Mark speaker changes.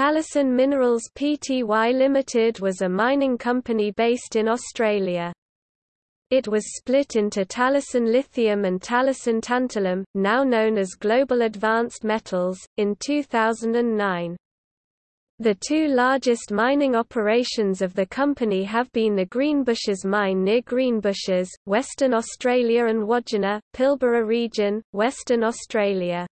Speaker 1: Talison Minerals Pty Limited was a mining company based in Australia. It was split into Talison Lithium and Talison Tantalum, now known as Global Advanced Metals, in 2009. The two largest mining operations of the company have been the Greenbushes mine near Greenbushes, Western Australia and Wodgina, Pilbara region, Western Australia.